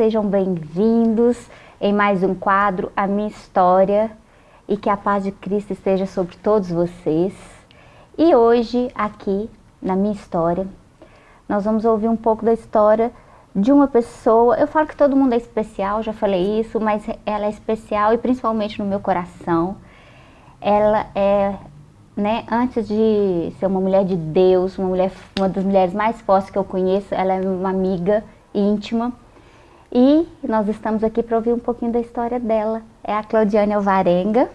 sejam bem-vindos em mais um quadro, A Minha História, e que a paz de Cristo esteja sobre todos vocês. E hoje, aqui, na minha história, nós vamos ouvir um pouco da história de uma pessoa, eu falo que todo mundo é especial, já falei isso, mas ela é especial e principalmente no meu coração. Ela é, né, antes de ser uma mulher de Deus, uma, mulher, uma das mulheres mais fortes que eu conheço, ela é uma amiga íntima. E nós estamos aqui para ouvir um pouquinho da história dela. É a Claudiane Alvarenga.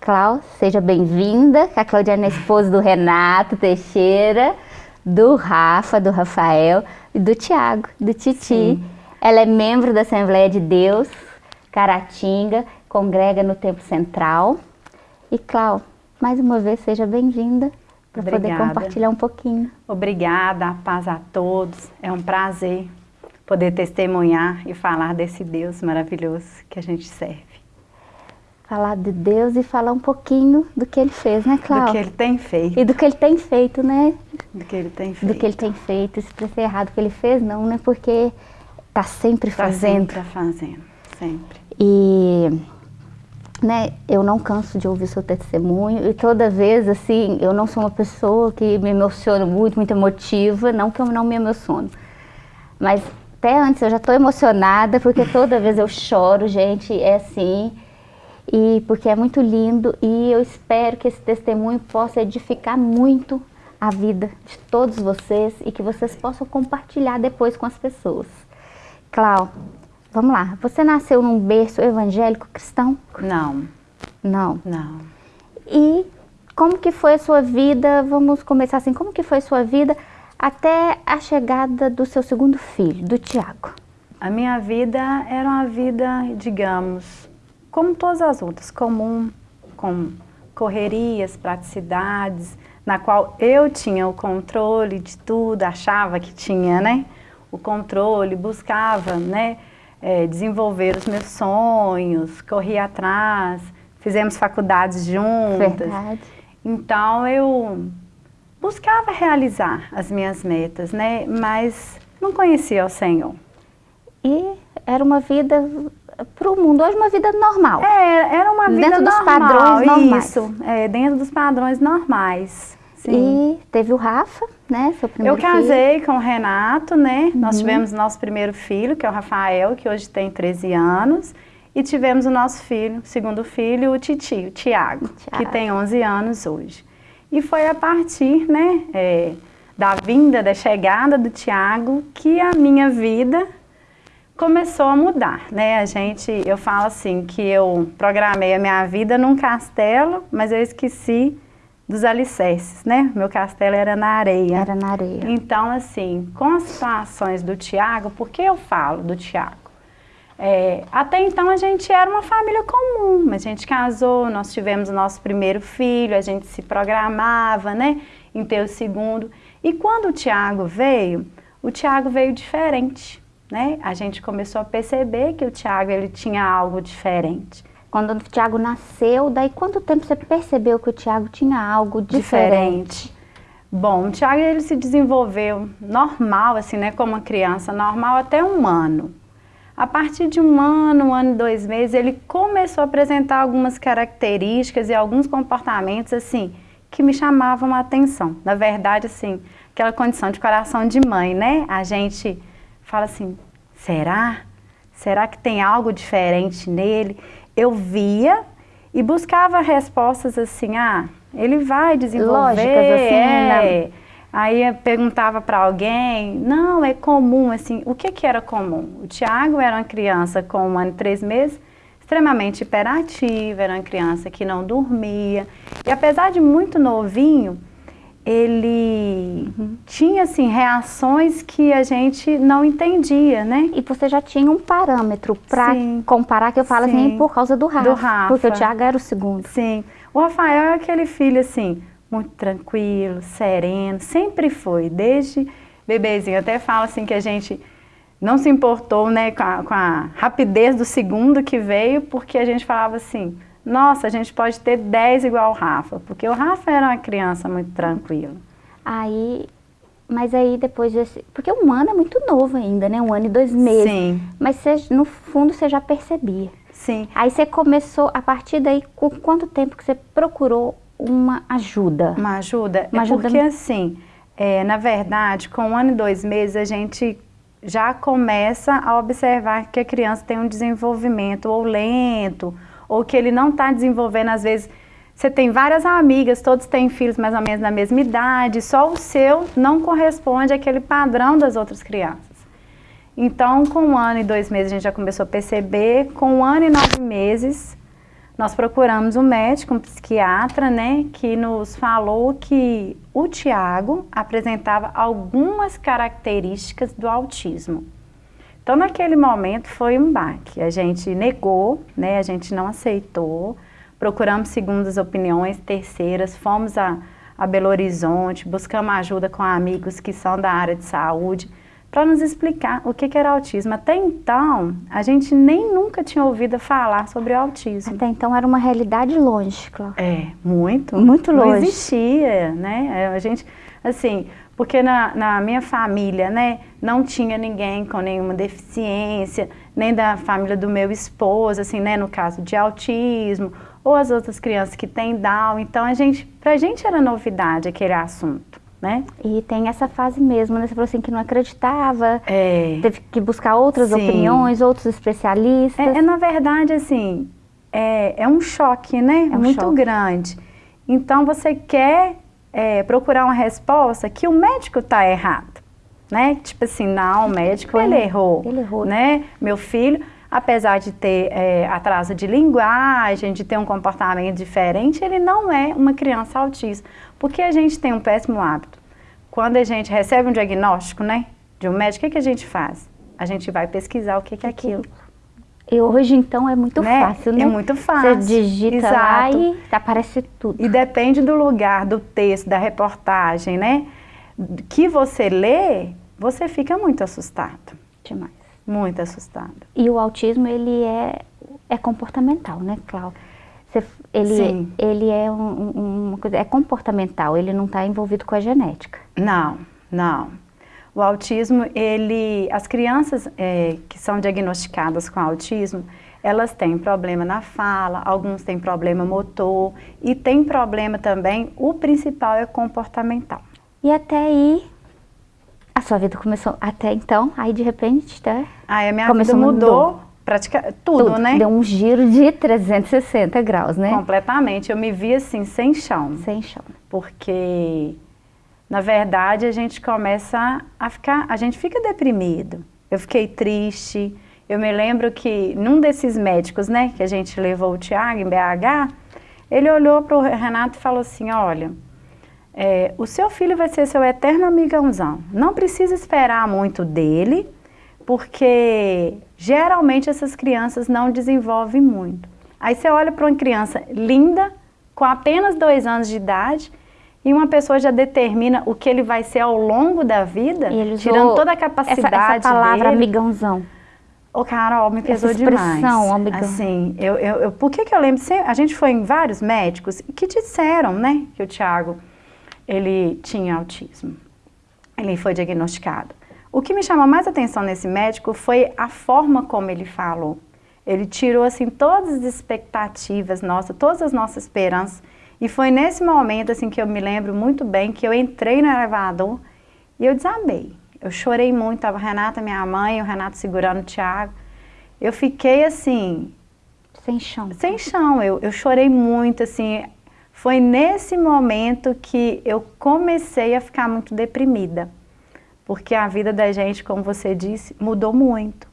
Clau, seja bem-vinda. A Claudiane é esposa do Renato Teixeira, do Rafa, do Rafael e do Tiago, do Titi. Sim. Ela é membro da Assembleia de Deus, Caratinga, congrega no Templo Central. E Clau, mais uma vez, seja bem-vinda para poder compartilhar um pouquinho. Obrigada, paz a todos. É um prazer poder testemunhar e falar desse Deus maravilhoso que a gente serve. Falar de Deus e falar um pouquinho do que Ele fez, né, Cláudia? Do que Ele tem feito. E do que Ele tem feito, né? Do que Ele tem feito. Do que Ele tem feito. Se para errado o que Ele fez, não, né? Porque está sempre tá fazendo. Está sempre fazendo, sempre. E né, eu não canso de ouvir seu testemunho e toda vez, assim, eu não sou uma pessoa que me emociona muito, muito emotiva, não que eu não me emociono, mas até antes eu já estou emocionada, porque toda vez eu choro, gente, é assim, e porque é muito lindo, e eu espero que esse testemunho possa edificar muito a vida de todos vocês e que vocês possam compartilhar depois com as pessoas. Clau, vamos lá, você nasceu num berço evangélico cristão? Não. Não? Não. E como que foi a sua vida, vamos começar assim, como que foi a sua vida até a chegada do seu segundo filho, do Tiago? A minha vida era uma vida, digamos, como todas as outras, comum, com correrias, praticidades, na qual eu tinha o controle de tudo, achava que tinha, né? O controle, buscava, né? É, desenvolver os meus sonhos, corria atrás, fizemos faculdades juntas. Verdade. Então eu buscava realizar as minhas metas, né? Mas não conhecia o Senhor. E era uma vida para o mundo hoje uma vida normal. É, era uma vida dentro normal. dos padrões normais. Isso, é, dentro dos padrões normais. Sim. E teve o Rafa, né, seu primeiro Eu casei filho. com o Renato, né, uhum. nós tivemos nosso primeiro filho, que é o Rafael, que hoje tem 13 anos, e tivemos o nosso filho, segundo filho, o Titi, o Tiago, que tem 11 anos hoje. E foi a partir né, é, da vinda, da chegada do Tiago, que a minha vida começou a mudar. Né? A gente, eu falo assim, que eu programei a minha vida num castelo, mas eu esqueci dos alicerces, né? Meu castelo era na areia. Era na areia. Então, assim, com as situações do Tiago, por que eu falo do Tiago? É, até então a gente era uma família comum, a gente casou, nós tivemos o nosso primeiro filho, a gente se programava, né, em ter o segundo. E quando o Tiago veio, o Tiago veio diferente, né? A gente começou a perceber que o Tiago ele tinha algo diferente. Quando o Tiago nasceu, daí quanto tempo você percebeu que o Tiago tinha algo diferente? diferente? Bom, o Tiago ele se desenvolveu normal, assim, né, como uma criança normal até um ano. A partir de um ano, um ano e dois meses, ele começou a apresentar algumas características e alguns comportamentos, assim, que me chamavam a atenção. Na verdade, assim, aquela condição de coração de mãe, né? A gente fala assim, será? Será que tem algo diferente nele? Eu via e buscava respostas assim, ah, ele vai desenvolver, Lógicas, assim, né? Aí eu perguntava para alguém, não, é comum, assim, o que que era comum? O Tiago era uma criança com um ano e três meses, extremamente hiperativa, era uma criança que não dormia, e apesar de muito novinho, ele tinha, assim, reações que a gente não entendia, né? E você já tinha um parâmetro para comparar, que eu falo assim, Sim. assim, por causa do Rafa, do Rafa, porque o Tiago era o segundo. Sim, o Rafael é aquele filho, assim, muito tranquilo, sereno, sempre foi, desde bebezinho. Até falo assim que a gente não se importou né, com a, com, a, rapidez do segundo que veio, porque a gente falava assim, nossa, a gente pode ter 10 igual o Rafa, porque o Rafa era uma criança muito tranquila. Aí, Mas aí depois desse... Porque um ano é muito novo ainda, né? Um ano e dois meses. Sim. Mas você, no fundo você já percebia. Sim. Aí você começou, a partir daí, com quanto tempo que você procurou uma ajuda? Uma ajuda? Uma é ajuda porque assim, é, na verdade, com um ano e dois meses, a gente já começa a observar que a criança tem um desenvolvimento ou lento, ou que ele não está desenvolvendo, às vezes, você tem várias amigas, todos têm filhos mais ou menos na mesma idade, só o seu não corresponde àquele padrão das outras crianças. Então, com um ano e dois meses, a gente já começou a perceber. Com um ano e nove meses, nós procuramos um médico, um psiquiatra, né, que nos falou que o Tiago apresentava algumas características do autismo. Então, naquele momento, foi um baque. A gente negou, né, a gente não aceitou, procuramos segundas opiniões, terceiras, fomos a, a Belo Horizonte, buscamos ajuda com amigos que são da área de saúde, para nos explicar o que, que, era autismo. Até então, a gente nem nunca tinha ouvido falar sobre autismo. Até então era uma realidade longe, claro. É, muito. Muito longe. Não existia, né? A gente, assim, porque na, na minha família, né, não tinha ninguém com nenhuma deficiência, nem da família do meu esposo, assim, né, no caso de autismo, ou as outras crianças que têm Down. Então, a gente, pra gente era novidade aquele assunto. Né? E tem essa fase mesmo, né? Você falou assim que não acreditava, é. teve que buscar outras Sim. opiniões, outros especialistas. É, é, na verdade, assim, é, é um choque, né? É um muito choque. grande. Então, você quer é, procurar uma resposta que o médico está errado, né? Tipo assim, não, o médico, Foi. ele errou, Ele errou. né? Meu filho, apesar de ter é, atraso de linguagem, de ter um comportamento diferente, ele não é uma criança autista. Porque a gente tem um péssimo hábito. Quando a gente recebe um diagnóstico, né, de um médico, o que, que a gente faz? A gente vai pesquisar o que, que é aquilo. E hoje, então, é muito Né? fácil, né? É muito fácil. Você digita lá Exato. e aparece tudo. E depende do lugar, do texto, da reportagem, né, que você lê, você fica muito assustado. Demais. Muito assustado. E o autismo, ele é, é comportamental, né, Cláudia? Ele, Sim. ele é um- um- uma coisa, é comportamental, ele não está envolvido com a genética. Não, não. O autismo, ele, as crianças eh, que são diagnosticadas com autismo, elas têm problema na fala, alguns têm problema motor e tem problema também, o principal é comportamental. E até aí, a sua vida começou, até então, aí de repente, tá? Aí a minha Começou, vida mudou, mudou. praticamente tudo, né? Deu um giro de 360 graus, né? Completamente. Eu me vi assim, sem chão. Sem chão. porque na verdade a gente começa a ficar, a gente fica deprimido. Eu fiquei triste. Eu me lembro que num desses médicos, né, que a gente levou o Tiago em BH, ele olhou para o Renato e falou assim, olha, é, o seu filho vai ser seu eterno amigãozão. Não precisa esperar muito dele, porque geralmente essas crianças não desenvolvem muito. Aí você olha para uma criança linda, com apenas dois anos de idade, e uma pessoa já determina o que ele vai ser ao longo da vida, tirando toda a essa, capacidade essa palavra dele. amigãozão. Ô, Carol, me pesou Essa demais. expressão, amigão. Assim, eu, eu, eu- por que que eu lembro? A gente foi em vários médicos que disseram, né, que o Tiago, ele tinha autismo. Ele foi diagnosticado. O que me chamou mais atenção nesse médico foi a forma como ele falou. Ele tirou, assim, todas as expectativas nossas, todas as nossas esperanças. E foi nesse momento, assim, que eu me lembro muito bem, que eu entrei no elevador e eu desabei. Eu chorei muito, tava a Renata, minha mãe, o Renato segurando o Thiago. Eu fiquei, assim, Sem chão. sem chão, eu, eu chorei muito, assim. Foi nesse momento que eu comecei a ficar muito deprimida. Porque a vida da gente, como você disse, mudou muito.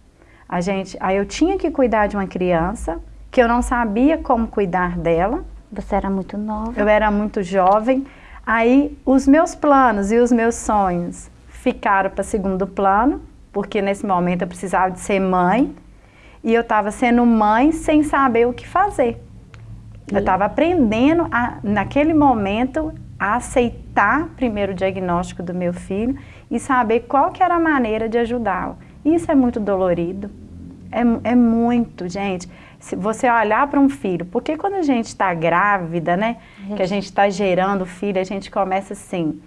A gente, aí eu tinha que cuidar de uma criança, que eu não sabia como cuidar dela. Você era muito nova. Eu era muito jovem. Aí os meus planos e os meus sonhos ficaram para segundo plano, porque nesse momento eu precisava de ser mãe. E eu estava sendo mãe sem saber o que fazer. Eu estava aprendendo, a, naquele momento, a aceitar primeiro o diagnóstico do meu filho e saber qual que era a maneira de ajudá-lo. Isso é muito dolorido. É, é muito, gente. Se você olhar para um filho, porque quando a gente está grávida, né, que a gente está gerando filho, a gente começa assim,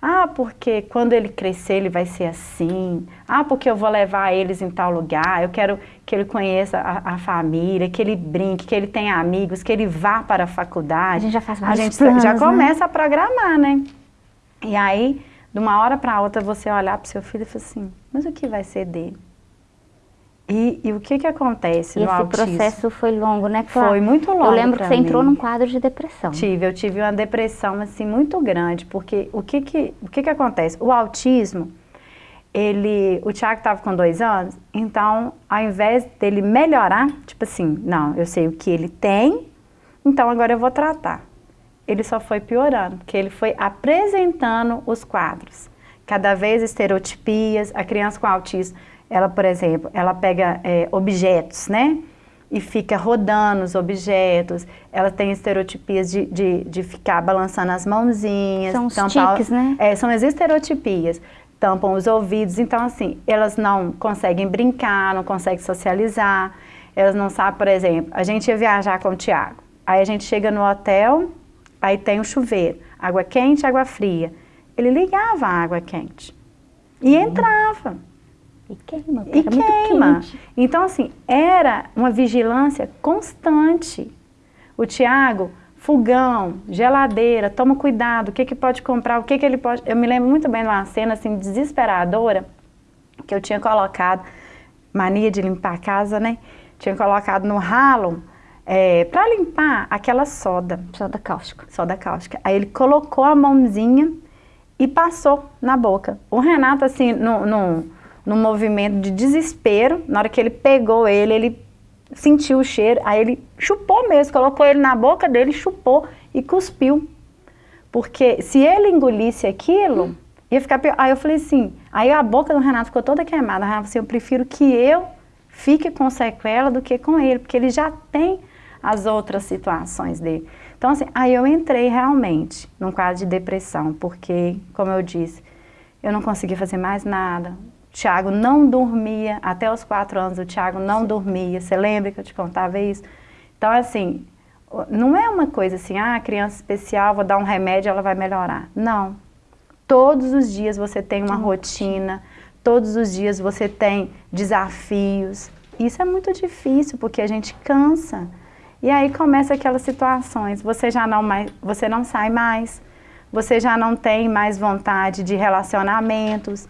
Ah, porque quando ele crescer ele vai ser assim. Ah, porque eu vou levar eles em tal lugar. Eu quero que ele conheça a, a família, que ele brinque, que ele tenha amigos, que ele vá para a faculdade. A gente já faz A gente planos, já né? começa a programar, né? E aí, de uma hora para outra, você olhar para o seu filho e falar assim, mas o que vai ser dele? E, e o que que acontece E no esse autismo? processo foi longo, né, Clara? Foi muito longo Eu lembro que você entrou mim. num quadro de depressão. Tive, eu tive uma depressão assim muito grande, porque o que que, o que que acontece? O autismo, ele, o Thiago estava com dois anos, então ao invés dele melhorar, tipo assim, não, eu sei o que ele tem, então agora eu vou tratar. Ele só foi piorando, porque ele foi apresentando os quadros. Cada vez estereotipias, a criança com autismo, ela, por exemplo, ela pega é, objetos, né? E fica rodando os objetos, ela tem estereotipias de, de, de ficar balançando as mãozinhas. São os tampar- tiques, né? É, são as estereotipias. Tampam os ouvidos, então assim, elas não conseguem brincar, não conseguem socializar, elas não sabem, por exemplo, a gente ia viajar com o Tiago, aí a gente chega no hotel, aí tem o chuveiro, água quente, água fria. Ele ligava a água quente e entrava. E queima, E muito queima. quente. Então, assim, era uma vigilância constante. O Tiago, fogão, geladeira, toma cuidado, o que, que pode comprar, o que, que ele pode... Eu me lembro muito bem de uma cena, assim, desesperadora, que eu tinha colocado, mania de limpar a casa, né? Tinha colocado no ralo, é, para limpar aquela soda, Soda cáustica. soda cáustica. Aí ele colocou a mãozinha e passou na boca. O Renato, assim, no, no movimento de desespero, na hora que ele pegou ele, ele sentiu o cheiro, aí ele chupou mesmo, colocou ele na boca dele, chupou e cuspiu. Porque se ele engolisse aquilo, ia ficar pior. Aí eu falei assim, aí a boca do Renato ficou toda queimada. Renato assim, eu prefiro que eu fique com sequela do que com ele, porque ele já tem as outras situações dele. Então, assim, aí eu entrei realmente num quadro de depressão, porque, como eu disse, eu não conseguia fazer mais nada. Tiago não dormia, até os quatro anos o Tiago não dormia. Você lembra que eu te contava isso? Então, assim, não é uma coisa assim, ah, criança especial, vou dar um remédio, ela vai melhorar. Não. Todos os dias você tem uma rotina, todos os dias você tem desafios. Isso é muito difícil, porque a gente cansa. E aí começa aquelas situações, você já não mais, você não sai mais, você já não tem mais vontade de relacionamentos.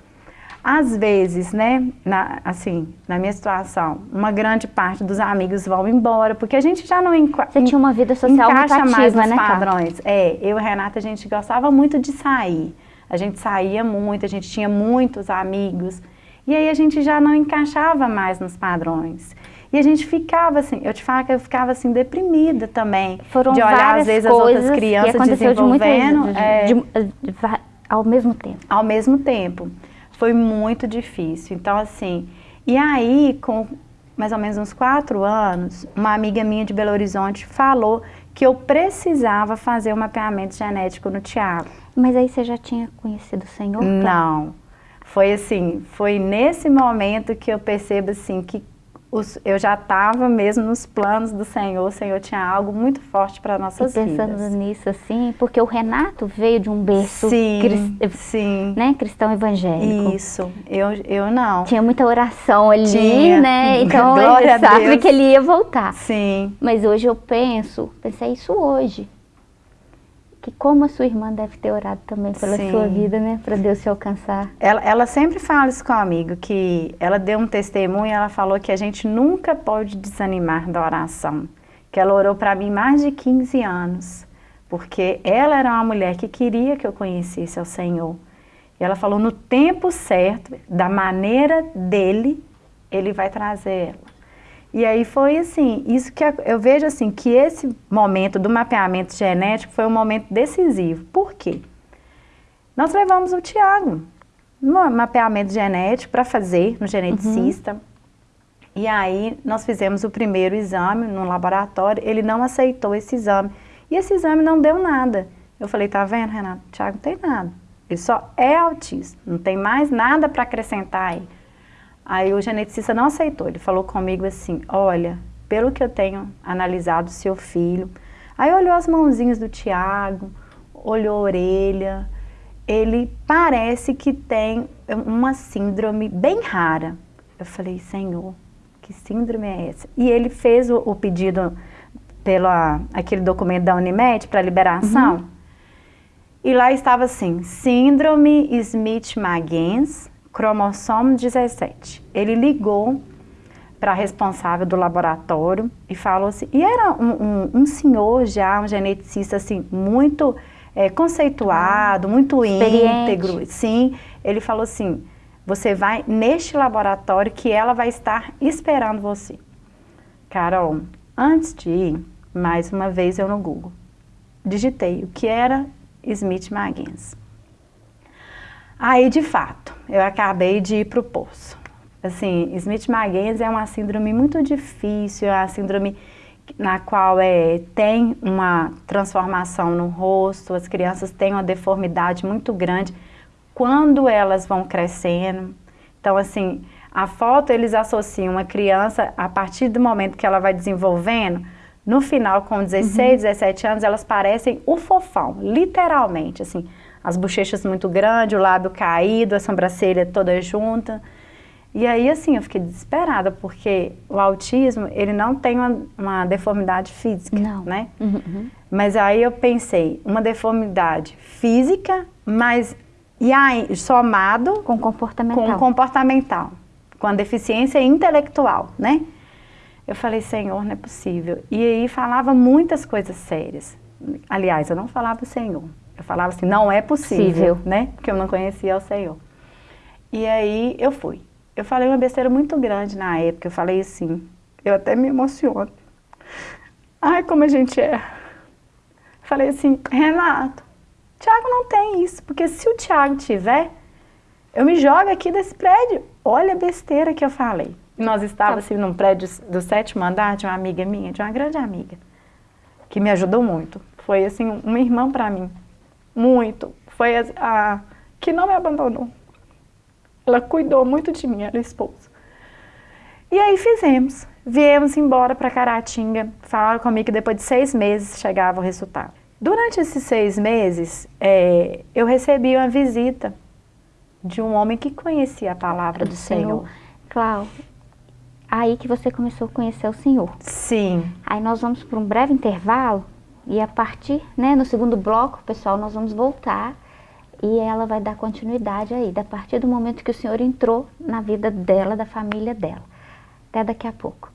Às vezes, né, na, assim, na minha situação, uma grande parte dos amigos vão embora, porque a gente já não Você tinha uma vida social muito encaixa mais ativa, nos né, padrões. É, eu e Renata, a gente gostava muito de sair. A gente saía muito, a gente tinha muitos amigos. E aí a gente já não encaixava mais nos padrões. E a gente ficava assim, eu te falo que eu ficava assim deprimida também. Foram de olhar várias às vezes as outras crianças que aconteceu de desenvolvendo. de- é, de- ao mesmo tempo. ao mesmo tempo. Foi muito difícil. Então, assim, e aí, com mais ou menos uns quatro anos, uma amiga minha de Belo Horizonte falou que eu precisava fazer um mapeamento genético no Tiago. Mas aí você já tinha conhecido o Senhor? Não. Foi assim, foi nesse momento que eu percebo assim que os- eu já estava mesmo nos planos do Senhor, o Senhor tinha algo muito forte para E nossas pensando vidas. nisso assim, porque o Renato veio de um berço Sim, cris- sim. né, cristão evangélico. Isso, eu, eu não. Tinha muita oração ali, Tinha. né? Então Glória ele sabe que ele ia voltar. Sim, Mas hoje eu penso, pensei isso hoje. Que como a sua irmã deve ter orado também pela Sim. sua vida, né? Para Deus te alcançar. Ela, ela sempre fala isso comigo, que ela deu um testemunho, ela falou que a gente nunca pode desanimar da oração. Que ela orou para mim mais de 15 anos, porque ela era uma mulher que queria que eu conhecesse ao Senhor. E ela falou, no tempo certo, da maneira dele, ele vai trazer ela. E aí foi assim, isso que eu vejo assim, que esse momento do mapeamento genético foi um momento decisivo. Por quê? Nós levamos o Tiago no mapeamento genético para fazer no geneticista. E aí nós fizemos o primeiro exame no laboratório, ele não aceitou esse exame. E esse exame não deu nada. Eu falei, tá vendo, Renato? Tiago não tem nada. Ele só é autista, não tem mais nada para acrescentar aí. Aí o geneticista não aceitou, ele falou comigo assim, olha, pelo que eu tenho analisado seu filho, aí olhou as mãozinhas do Tiago, olhou a orelha, ele parece que tem uma síndrome bem rara. Eu falei, Senhor, que síndrome é essa? E ele fez o, o pedido pelo aquele documento da Unimed para liberação. Uhum. E lá estava assim, síndrome Smith-Magens, cromossomo 17. Ele ligou para a responsável do laboratório e falou assim, e era um, um, um senhor já, um geneticista assim, muito é, conceituado, ah, muito íntegro, sim, ele falou assim, você vai neste laboratório que ela vai estar esperando você. Carol, antes de ir, mais uma vez eu no Google, digitei o que era Smith-Magens. Aí, de fato, eu acabei de ir para o poço. Assim, Smith-Magens é uma síndrome muito difícil, é uma síndrome na qual é, tem uma transformação no rosto, as crianças têm uma deformidade muito grande quando elas vão crescendo. Então, assim, a foto eles associam uma criança, a partir do momento que ela vai desenvolvendo, no final, com 16, uhum. 17 anos, elas parecem o fofão, literalmente, assim, as bochechas muito grandes, o lábio caído, a sobrancelha toda junta. E aí, assim, eu fiquei desesperada, porque o autismo, ele não tem uma, uma deformidade física, não. né? Uhum. Mas aí eu pensei, uma deformidade física, mas e aí, somado com comportamental. Com comportamental, com a deficiência intelectual, né? Eu falei, Senhor, não é possível. E aí falava muitas coisas sérias. Aliás, eu não falava Senhor. Eu falava assim, não é possível, possível. né? Porque eu não conhecia o Senhor. E aí eu fui. Eu falei uma besteira muito grande na época, eu falei assim, eu até me emociono. Ai, como a gente é. Falei assim, Renato, Tiago não tem isso, porque se o Tiago tiver, eu me jogo aqui desse prédio. Olha a besteira que eu falei. Nós estávamos assim, num prédio do sétimo andar de uma amiga minha, de uma grande amiga, que me ajudou muito. Foi assim, uma irmã para mim, muito. Foi a, a que não me abandonou. Ela cuidou muito de mim, ela esposa. E aí fizemos. Viemos embora para Caratinga. Falaram comigo que depois de seis meses chegava o resultado. Durante esses seis meses, é, eu recebi uma visita de um homem que conhecia a palavra do, do Senhor. Senhor. Cláudio, aí que você começou a conhecer o Senhor. Sim. Aí nós vamos para um breve intervalo e a partir, né, no segundo bloco, pessoal, nós vamos voltar e ela vai dar continuidade aí, a partir do momento que o Senhor entrou na vida dela, da família dela. Até daqui a pouco.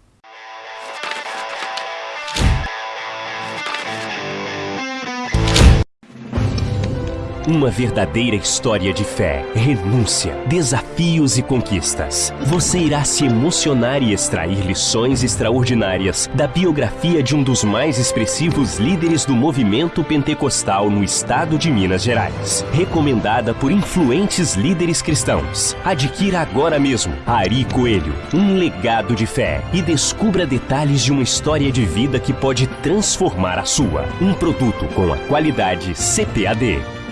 Uma verdadeira história de fé, renúncia, desafios e conquistas. Você irá se emocionar e extrair lições extraordinárias da biografia de um dos mais expressivos líderes do movimento pentecostal no estado de Minas Gerais. Recomendada por influentes líderes cristãos. Adquira agora mesmo Ari Coelho, um legado de fé e descubra detalhes de uma história de vida que pode transformar a sua. Um produto com a qualidade CPAD.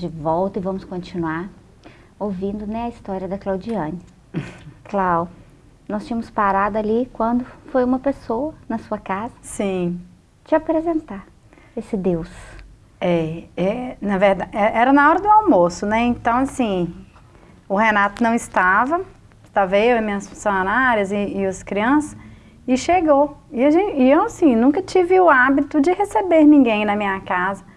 De volta e vamos continuar ouvindo né, a história da Claudiane. Clau, nós tínhamos parado ali quando foi uma pessoa na sua casa. Sim. Te apresentar esse Deus. É, é, na verdade, é, era na hora do almoço, né? Então, assim, o Renato não estava, estava eu e minhas funcionárias e, e as crianças, e chegou. E, gente, e eu, assim, nunca tive o hábito de receber ninguém na minha casa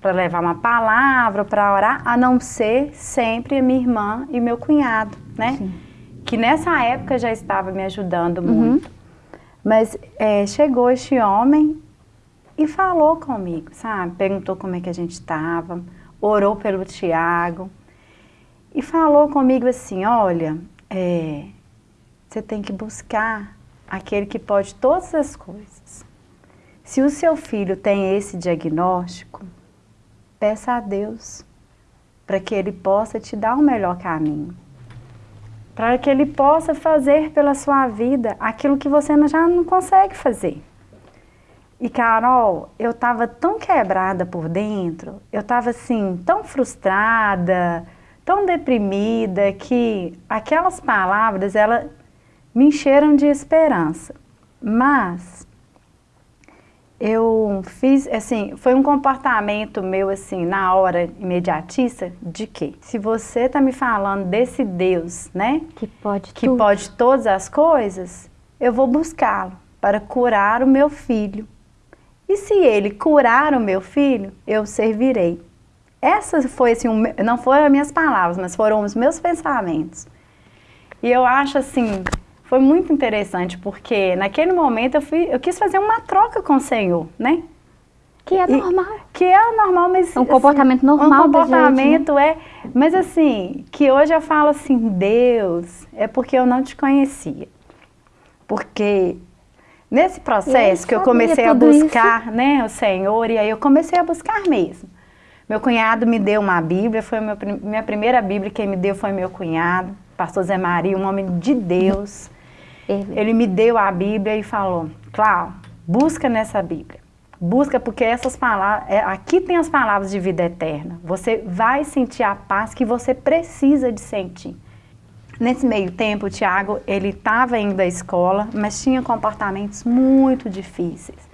para levar uma palavra, para orar, a não ser sempre a minha irmã e meu cunhado, né? Sim. Que nessa época já estava me ajudando uhum. muito. Mas é, chegou este homem e falou comigo, sabe? Perguntou como é que a gente estava, orou pelo Tiago. e falou comigo assim, olha, é, você tem que buscar aquele que pode todas as coisas. Se o seu filho tem esse diagnóstico, peça a Deus para que ele possa te dar o melhor caminho. Para que ele possa fazer pela sua vida aquilo que você já não consegue fazer. E Carol, eu estava tão quebrada por dentro, eu estava assim, tão frustrada, tão deprimida, que aquelas palavras, ela me encheram de esperança. Mas eu fiz, assim, foi um comportamento meu, assim, na hora imediatista, de que se você está me falando desse Deus, né? Que pode Que tudo. pode todas as coisas, eu vou buscá-lo para curar o meu filho. E se ele curar o meu filho, eu servirei. Essa foi, assim, um, não foram as minhas palavras, mas foram os meus pensamentos. E eu acho, assim, foi muito interessante, porque naquele momento eu, fui, eu quis fazer uma troca com o Senhor, né? Que é E- normal. Que é normal, mas... É um comportamento normal Um da gente, né? comportamento é... Mas assim, que hoje eu falo assim, Deus, é porque eu não te conhecia. Porque nesse processo que eu comecei a tudo isso. buscar, né, o Senhor, e aí eu comecei a buscar mesmo. Meu cunhado me deu uma Bíblia, foi meu minha primeira Bíblia, quem me deu foi meu cunhado, pastor Zé Maria, um homem de Deus. Ele me deu a Bíblia e falou, Cláudio, busca nessa Bíblia. Busca porque essas palavras, é, aqui tem as palavras de vida eterna. Você vai sentir a paz que você precisa de sentir. Nesse meio tempo, o Tiago, ele estava indo à escola, mas tinha comportamentos muito difíceis.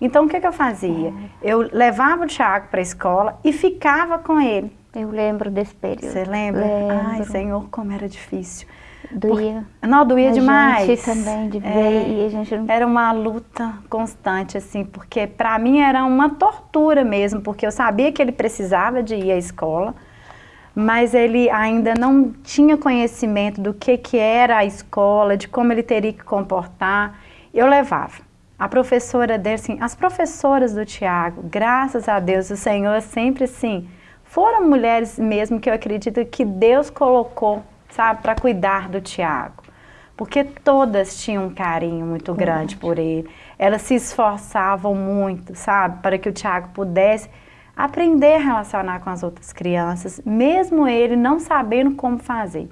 Então, o que, que eu fazia? Eu levava o Tiago para a escola e ficava com ele. Eu lembro desse período. Você lembra? Lembro. Ai, Senhor, como era difícil. Doía. Não, doía a demais. gente também de ver É. e a gente não... Era uma luta constante, assim, porque para mim era uma tortura mesmo, porque eu sabia que ele precisava de ir à escola, mas ele ainda não tinha conhecimento do que, que era a escola, de como ele teria que comportar. Eu levava. A professora dele, assim, as professoras do Tiago, graças a Deus, o Senhor sempre assim, foram mulheres mesmo que eu acredito que Deus colocou, sabe, para cuidar do Tiago. Porque todas tinham um carinho muito grande por ele. Elas se esforçavam muito, sabe, para que o Tiago pudesse aprender a relacionar com as outras crianças, mesmo ele não sabendo como fazer.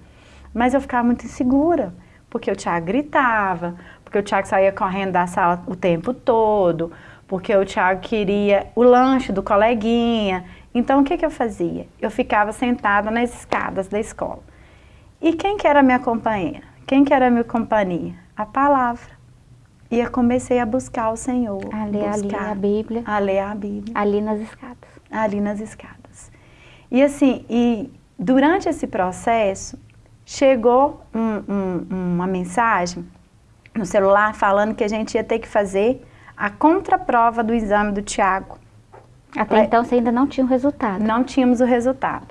Mas eu ficava muito insegura, porque o Tiago gritava, porque o Tiago saía correndo da sala o tempo todo, porque o Tiago queria o lanche do coleguinha. Então, o que, que eu fazia? Eu ficava sentada nas escadas da escola. E quem que era minha companheira? Quem que era a minha companhia? A palavra. E eu comecei a buscar o Senhor. A ler ali buscar, a Bíblia, A ler a Bíblia ali nas escadas. ali nas escadas. E assim, e durante esse processo, chegou um- um- uma mensagem no celular falando que a gente ia ter que fazer a contraprova do exame do Tiago. Até então você ainda não tinha o resultado. Não tínhamos o resultado.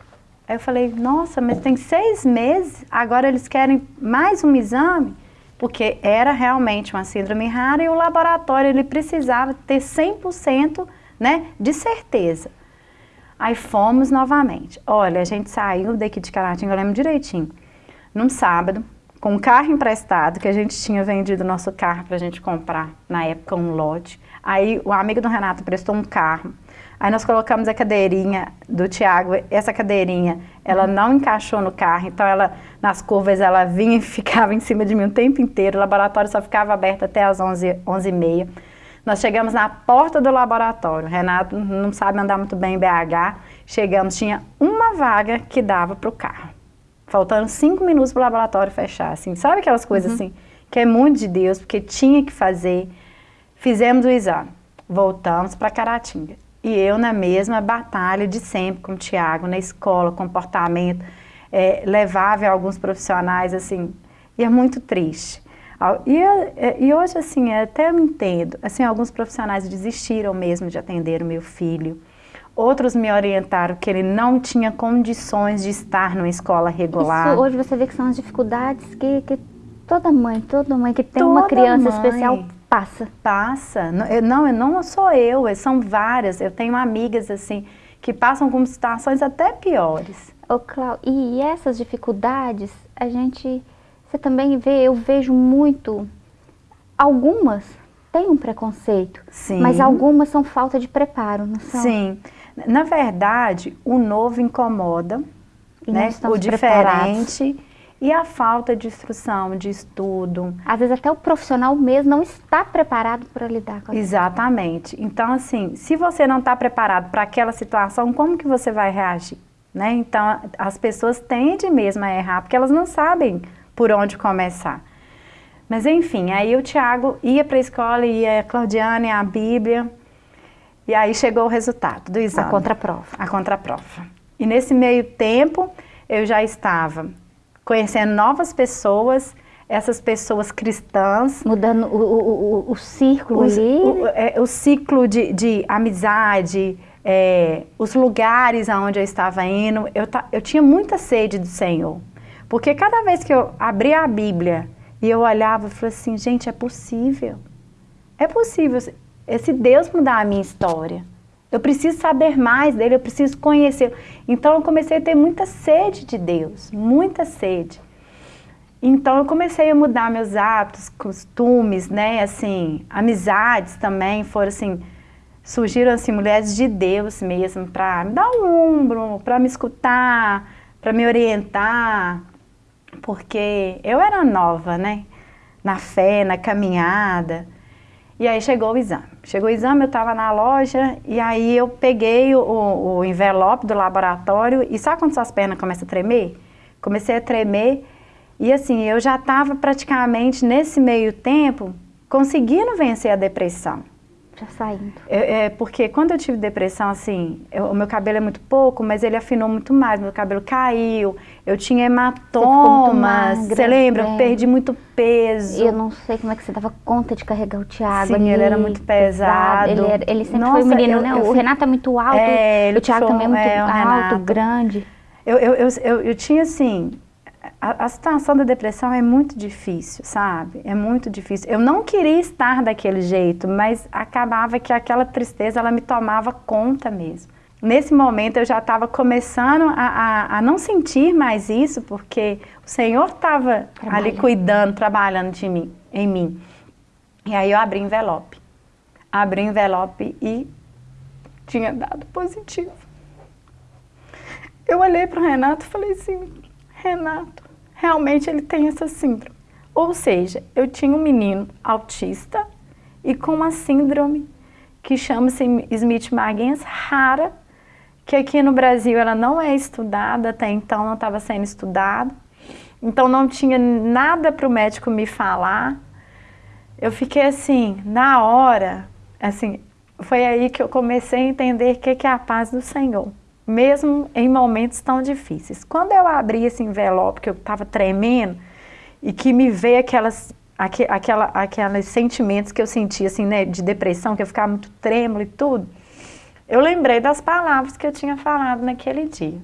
Aí eu falei, nossa, mas tem seis meses, agora eles querem mais um exame? Porque era realmente uma síndrome rara e o laboratório ele precisava ter 100% né, de certeza. Aí fomos novamente. Olha, a gente saiu daqui de Caratinga, eu lembro direitinho, num sábado, com um carro emprestado, que a gente tinha vendido nosso carro para a gente comprar, na época, um lote. Aí o amigo do Renato prestou um carro. Aí nós colocamos a cadeirinha do Tiago, essa cadeirinha, ela não encaixou no carro, então ela, nas curvas, ela vinha e ficava em cima de mim o tempo inteiro, o laboratório só ficava aberto até as 11, 11h30. Nós chegamos na porta do laboratório, o Renato não sabe andar muito bem em BH, chegamos, tinha uma vaga que dava para o carro, faltando cinco minutos para o laboratório fechar, assim, sabe aquelas coisas assim, que é muito de Deus, porque tinha que fazer, fizemos o exame, voltamos para Caratinga. E eu na mesma batalha de sempre com o Tiago, na escola, comportamento, é, levava alguns profissionais, assim, e é muito triste. E, é, e hoje, assim, até eu entendo, assim, alguns profissionais desistiram mesmo de atender o meu filho. Outros me orientaram que ele não tinha condições de estar numa escola regular. Isso hoje você vê que são as dificuldades que, que toda mãe, toda mãe que tem uma Toda criança mãe. especial passa. Passa. Não, eu, não, eu não sou eu, são várias. Eu tenho amigas, assim, que passam com situações até piores. Ô, Clau, e essas dificuldades, a gente, você também vê, eu vejo muito, algumas têm um preconceito, Sim. mas algumas são falta de preparo, não são? Sim. Na verdade, o novo incomoda, E né? o preparados. E a falta de instrução, de estudo. Às vezes até o profissional mesmo não está preparado para lidar com aquilo. Exatamente. Então, assim, se você não está preparado para aquela situação, como que você vai reagir? Né? Então, as pessoas tendem mesmo a errar, porque elas não sabem por onde começar. Mas, enfim, aí o Tiago ia para a escola, ia a Claudiana, ia a Bíblia, e aí chegou o resultado do A exame. contraprova. a contraprova. E nesse meio tempo, eu já estava conhecendo novas pessoas, essas pessoas cristãs, Mudando o, o, o, o círculo os- ali. o, é, o ciclo de, de amizade, é, os lugares aonde eu estava indo, eu, ta- eu tinha muita sede do Senhor. Porque cada vez que eu abria a Bíblia e eu olhava, eu falei assim, gente, é possível. É possível esse Deus mudar a minha história. Eu preciso saber mais dele, eu preciso conhecer. Então eu comecei a ter muita sede de Deus, muita sede. Então eu comecei a mudar meus hábitos, costumes, né, assim, amizades também, foram assim, surgiram assim mulheres de Deus mesmo para me dar um ombro, para me escutar, para me orientar, porque eu era nova, né, na fé, na caminhada. E aí chegou o exame. Chegou o exame, eu estava na loja e aí eu peguei o, o envelope do laboratório e sabe quando suas pernas começam a tremer? Comecei a tremer e assim, eu já estava praticamente nesse meio tempo conseguindo vencer a depressão. Já saindo. É, é, porque quando eu tive depressão, assim, eu- o meu cabelo é muito pouco, mas ele afinou muito mais, meu cabelo caiu, eu tinha hematomas, você lembra? Eu é. perdi muito peso. E eu não sei como é que você dava conta de carregar o Thiago Sim, ali, ele era muito pesado. Ele, era- ele sempre Nossa, foi um menino, eu- né? eu o Renato é muito alto, É, ele o Thiago foi- também é muito é, alto, Renato. grande. Eu, eu, eu, eu, eu tinha assim, a, a situação da depressão é muito difícil, sabe? É muito difícil. Eu não queria estar daquele jeito, mas acabava que aquela tristeza, ela me tomava conta mesmo. Nesse momento eu já estava começando a, a, a não sentir mais isso, porque o Senhor estava ali cuidando, trabalhando de mim, em mim. E aí eu abri o envelope. Abri o envelope e tinha dado positivo. Eu olhei para o Renato e falei assim, Renato, realmente ele tem essa síndrome. Ou seja, eu tinha um menino autista e com uma síndrome que chama-se Smith-Magens rara, que aqui no Brasil ela não é estudada, até então não estava sendo estudada. Então não tinha nada para o médico me falar. Eu fiquei assim, na hora, assim, foi aí que eu comecei a entender o que que é a paz do Senhor, mesmo em momentos tão difíceis. Quando eu abri esse envelope, que eu estava tremendo, e que me veio aquelas, aque, aquela, aqueles sentimentos que eu sentia, assim, né, de depressão, que eu ficava muito trêmulo e tudo, eu lembrei das palavras que eu tinha falado naquele dia.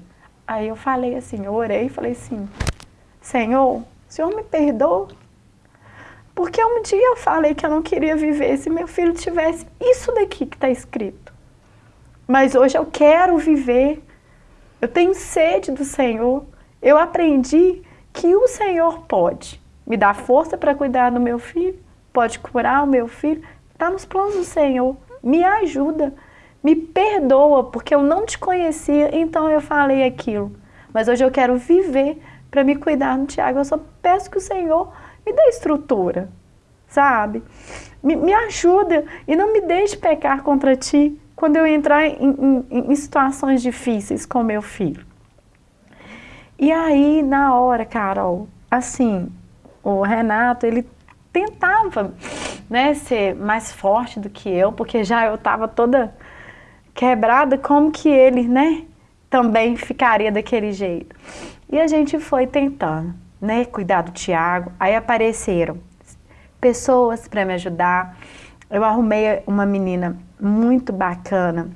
Aí eu falei assim, eu orei e falei assim, Senhor, o Senhor me perdoa? Porque um dia eu falei que eu não queria viver se meu filho tivesse isso daqui que está escrito. Mas hoje eu quero viver. Eu tenho sede do Senhor. Eu aprendi que o Senhor pode me dar força para cuidar do meu filho, pode curar o meu filho. Está nos planos do Senhor. Me ajuda. Me perdoa, porque eu não te conhecia, então eu falei aquilo. Mas hoje eu quero viver para me cuidar do Tiago. Eu só peço que o Senhor me dê estrutura, sabe? Me, me ajuda e não me deixe pecar contra ti quando eu entrar em, em, em situações difíceis com meu filho. E aí, na hora, Carol, assim, o Renato, ele tentava né, ser mais forte do que eu, porque já eu estava toda quebrada, como que ele, né, também ficaria daquele jeito. E a gente foi tentando, né, cuidar do Tiago. Aí apareceram pessoas para me ajudar. Eu arrumei uma menina muito bacana,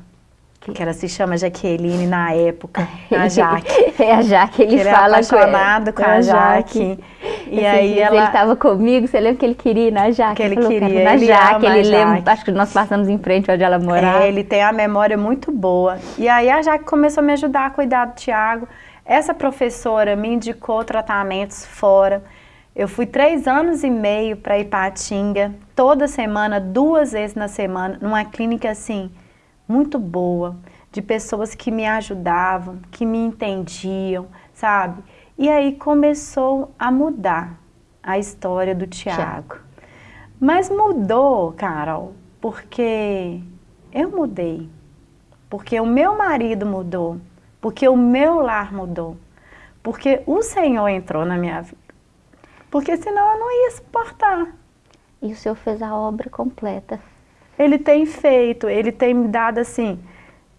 que ela se chama Jaqueline na época, a Jaque. é a Jaque, ele, ele é fala apaixonado com, com a Jaque. E aí ela... ele estava comigo, você lembra que ele queria ir na Jaque? Que ele falou, queria, "Quero ir na ele Jaque, ele lembra, Jaque. acho que nós passamos em frente onde ela morava. É, ele tem a memória muito boa. E aí a Jaque começou a me ajudar a cuidar do Tiago. Essa professora me indicou tratamentos fora. Eu fui três anos e meio para Ipatinga, toda semana, duas vezes na semana, numa clínica assim, muito boa, de pessoas que me ajudavam, que me entendiam, sabe? E aí começou a mudar a história do Tiago. Mas mudou, Carol, porque eu mudei, porque o meu marido mudou, porque o meu lar mudou, porque o Senhor entrou na minha vida. Porque senão eu não ia suportar. E o Senhor fez a obra completa. Ele tem feito, ele tem me dado assim...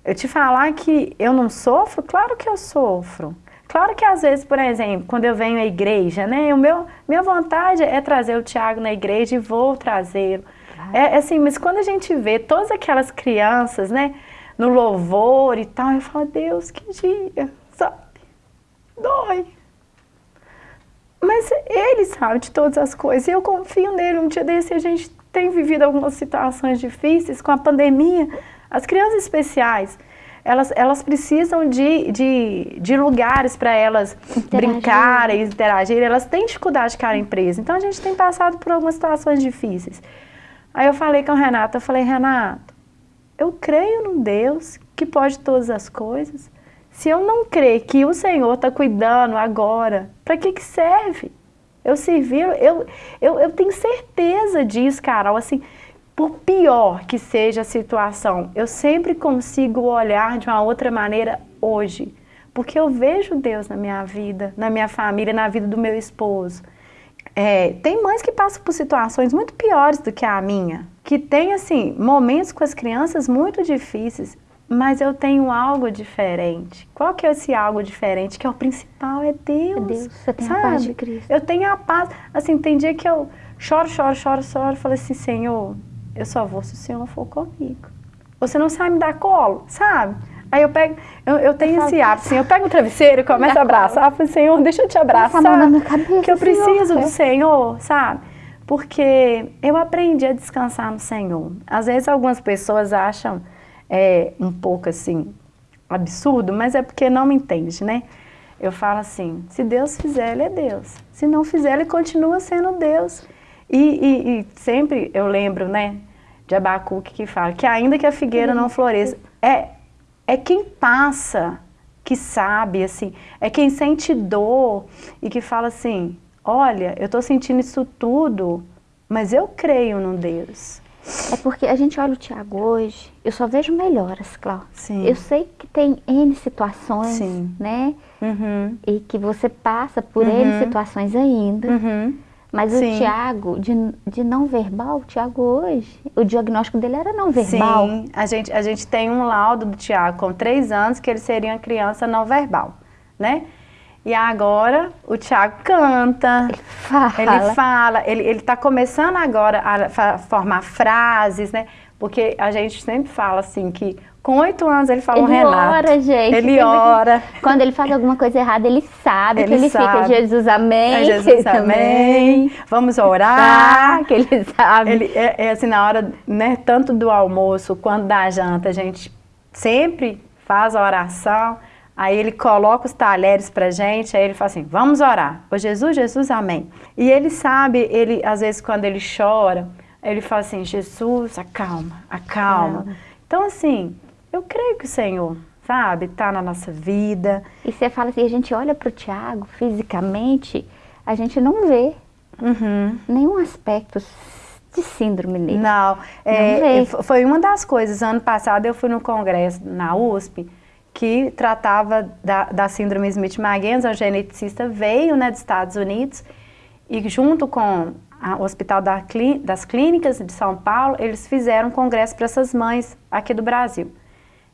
Eu te falar que eu não sofro? Claro que eu sofro. Claro que às vezes, por exemplo, quando eu venho à igreja, né, o meu, minha vontade é trazer o Tiago na igreja e vou trazê-lo. É assim, mas quando a gente vê todas aquelas crianças, né, no louvor e tal, eu falo, Deus, que dia, sabe? Dói. Mas ele sabe de todas as coisas e eu confio nele. Um dia desse a gente tem vivido algumas situações difíceis com a pandemia. As crianças especiais, elas, elas precisam de, de, de lugares para elas Interagir. brincarem, interagirem. Elas têm dificuldade de ficar em presa. Então a gente tem passado por algumas situações difíceis. Aí eu falei com o Renato, eu falei, Renato, eu creio num Deus que pode todas as coisas. Se eu não crer que o Senhor está cuidando agora, para que, que serve? Eu servir, eu, eu, eu tenho certeza disso, Carol, assim, por pior que seja a situação, eu sempre consigo olhar de uma outra maneira hoje, porque eu vejo Deus na minha vida, na minha família, na vida do meu esposo. É, tem mães que passam por situações muito piores do que a minha, que tem, assim, momentos com as crianças muito difíceis, mas eu tenho algo diferente. Qual que é esse algo diferente? Que é o principal, é Deus. É Deus, você tem sabe? a paz de Cristo. Eu tenho a paz, assim, tem dia que eu choro, choro, choro, choro, falo assim, Senhor, eu só vou se o Senhor for comigo. Você não sabe me dar colo, sabe? Aí eu pego, eu, eu tenho eu esse hábito, assim, eu pego o travesseiro e começo a abraçar, eu falo, Senhor, deixa eu te abraçar, cabeça, que eu preciso Senhor. do Senhor, sabe? Porque eu aprendi a descansar no Senhor. Às vezes algumas pessoas acham é, um pouco assim, absurdo, mas é porque não me entende, né? Eu falo assim, se Deus fizer, Ele é Deus. Se não fizer, Ele continua sendo Deus. E, e, e sempre eu lembro, né, de Abacuque que fala que ainda que a figueira não floresça, é, é quem passa que sabe, assim, é quem sente dor e que fala assim, olha, eu estou sentindo isso tudo, mas eu creio num Deus. É porque a gente olha o Tiago hoje, eu só vejo melhoras, Cláudia. Sim. Eu sei que tem N situações, Sim. né? Uhum. E que você passa por uhum. N situações ainda. Uhum. Mas Sim. o Tiago, de, de não verbal, o Tiago hoje, o diagnóstico dele era não verbal. Sim, a gente, a gente tem um laudo do Tiago com três anos que ele seria uma criança não verbal, né? E agora o Tiago canta, ele fala, ele fala, ele está começando agora a formar frases, né? Porque a gente sempre fala assim que com oito anos ele fala ele Renato. Ele ora, gente. Ele ora. Quando ele faz alguma coisa errada, ele sabe ele que ele sabe. fica Jesus, amém. É Jesus, amém. Vamos orar. Ah, que ele sabe. Ele, é, é, assim, na hora, né, tanto do almoço quanto da janta, a gente sempre faz a oração. Aí ele coloca os talheres pra gente, aí ele fala assim, vamos orar. Ô Jesus, Jesus, amém. E ele sabe, ele às vezes quando ele chora, ele fala assim, Jesus, acalma, acalma. É. Então assim, eu creio que o Senhor, sabe, está na nossa vida. E você fala assim, a gente olha para o Tiago fisicamente, a gente não vê uhum. nenhum aspecto de síndrome nele. Não, é, foi uma das coisas, ano passado eu fui no congresso na USP, que tratava da, da síndrome Smith-Magenis, a geneticista veio né, dos Estados Unidos, e junto com o Hospital da, das Clínicas de São Paulo, eles fizeram um congresso para essas mães aqui do Brasil.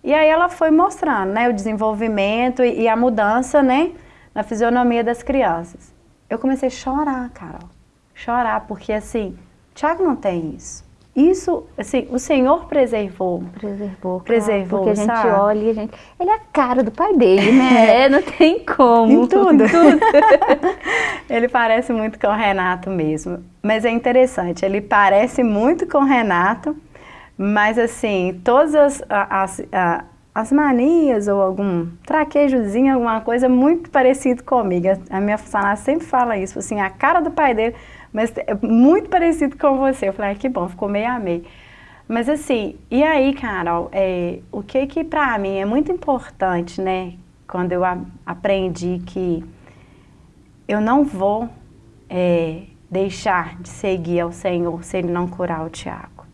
E aí ela foi mostrando, né, o desenvolvimento e, e a mudança, né, na fisionomia das crianças. Eu comecei a chorar, Carol. Chorar, porque assim, Tiago não tem isso. Isso, assim, o Senhor preservou. Preservou, Preservou, Porque a gente sabe? olha e a gente... Ele é a cara do pai dele, né? É, não tem como. Em tudo. Em tudo. ele parece muito com o Renato mesmo. Mas é interessante, ele parece muito com o Renato, mas assim, todas as, as, as manias ou algum traquejozinho, alguma coisa muito parecido comigo. A minha funcionária sempre fala isso, assim, a cara do pai dele, mas é muito parecido com você. Eu falei, ah, que bom, ficou meio a meio. Mas assim, e aí, Carol, é, o que que pra mim é muito importante, né, quando eu a, aprendi que eu não vou é, deixar de seguir ao Senhor se Ele não curar o Tiago.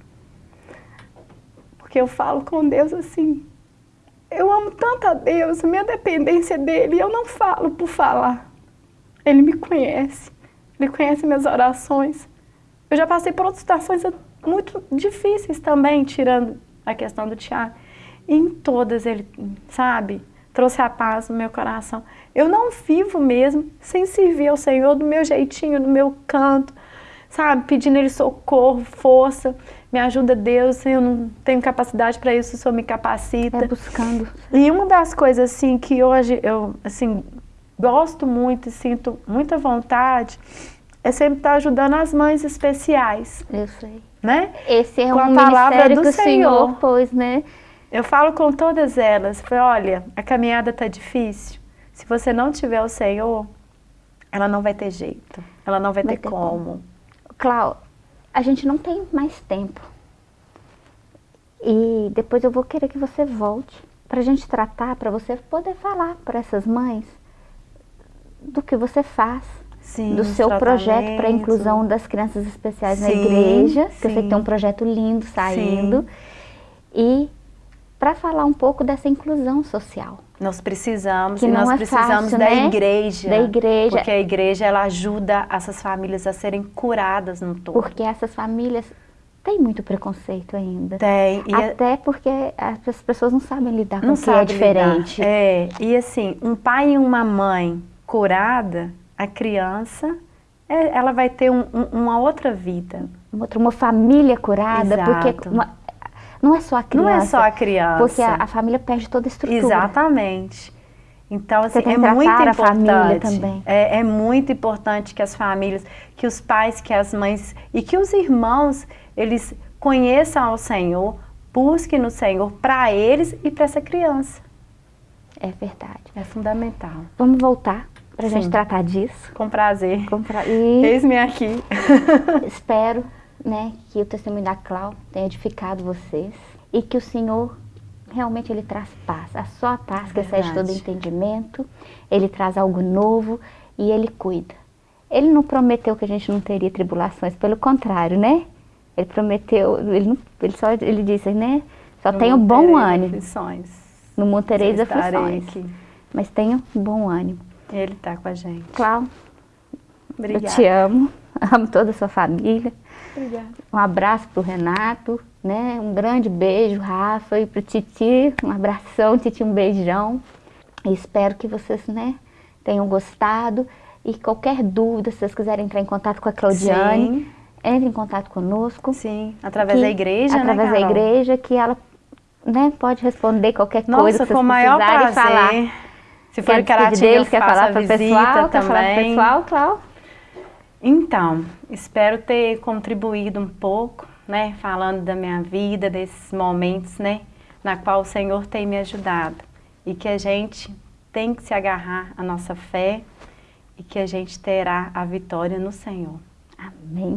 Porque eu falo com Deus assim, eu amo tanto a Deus, minha dependência dEle, eu não falo por falar. Ele me conhece, Ele conhece minhas orações. Eu já passei por outras situações muito difíceis também, tirando a questão do Tiago. Em todas Ele, sabe, trouxe a paz no meu coração. Eu não vivo mesmo sem servir ao Senhor do meu jeitinho, do meu canto, sabe, pedindo Ele socorro, força me ajuda Deus, eu não tenho capacidade para isso, o Senhor me capacita. É buscando. E uma das coisas assim que hoje eu assim gosto muito e sinto muita vontade é sempre estar ajudando as mães especiais. Eu sei. Né? Esse é com um a palavra do Senhor, Senhor pôs, né? Eu falo com todas elas, falei, olha, a caminhada está difícil. Se você não tiver o Senhor, ela não vai ter jeito. Ela não vai, vai ter, ter, como. como. Clau, a gente não tem mais tempo. E depois eu vou querer que você volte para a gente tratar, para você poder falar para essas mães do que você faz, sim, do seu projeto para a inclusão das crianças especiais sim, na igreja, que sim. eu sei que tem um projeto lindo saindo, e para falar um pouco dessa inclusão social. Nós precisamos, que e nós é precisamos fácil, da né? igreja. Da igreja. Porque a igreja, ela ajuda essas famílias a serem curadas no todo. Porque essas famílias têm muito preconceito ainda. Tem. E Até porque as pessoas não sabem lidar com o que é diferente. Lidar. É, e assim, um pai e uma mãe curada, a criança, é, ela vai ter um, um, uma outra vida. Uma, outra, uma família curada, Exato. porque uma, não é só a criança. Não é só a criança. Porque a, a família perde toda a estrutura. Exatamente. Então, assim, é muito importante. É, é, muito importante que as famílias, que os pais, que as mães e que os irmãos, eles conheçam ao Senhor, busquem no Senhor para eles e para essa criança. É verdade. É fundamental. Vamos voltar para a gente tratar disso. Com prazer. Com pra... E... Eis-me aqui. Espero né, que o testemunho da Clau tenha edificado vocês e que o Senhor realmente ele traz paz, a sua paz que excede todo entendimento, ele traz algo novo e ele cuida. Ele não prometeu que a gente não teria tribulações, pelo contrário, né? Ele prometeu, ele, não, ele só ele disse, né? Só tenha bom ânimo. Aflições. Não montereis aflições. Aqui. Mas tenha bom ânimo. Ele está com a gente. Clau, Obrigada. eu te amo, amo toda a sua família. Obrigada. Um abraço para o Renato, né? Um grande beijo, Rafa, e para o Titi, um abração, Titi, um beijão. E espero que vocês, né, tenham gostado. E qualquer dúvida, se vocês quiserem entrar em contato com a Claudiane, Sim. entre em contato conosco. Sim, através que, da igreja, Através né, da igreja, que ela né, pode responder qualquer Nossa, coisa que vocês com maior prazer. falar. Se for Caratinga, quer falar para pessoal, também. Quer falar para pessoal, Clau? Então, espero ter contribuído um pouco, né, falando da minha vida, desses momentos, né, na qual o Senhor tem me ajudado. E que a gente tem que se agarrar à nossa fé e que a gente terá a vitória no Senhor. Amém.